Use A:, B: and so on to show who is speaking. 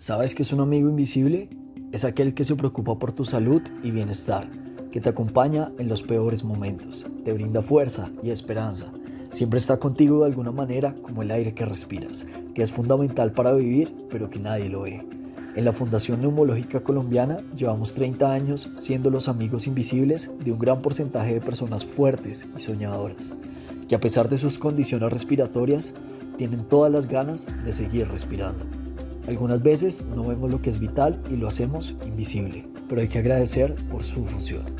A: ¿Sabes que es un amigo invisible? Es aquel que se preocupa por tu salud y bienestar, que te acompaña en los peores momentos, te brinda fuerza y esperanza. Siempre está contigo de alguna manera como el aire que respiras, que es fundamental para vivir, pero que nadie lo ve. En la Fundación Neumológica Colombiana llevamos 30 años siendo los amigos invisibles de un gran porcentaje de personas fuertes y soñadoras, que a pesar de sus condiciones respiratorias, tienen todas las ganas de seguir respirando. Algunas veces no vemos lo que es vital y lo hacemos invisible, pero hay que agradecer por su función.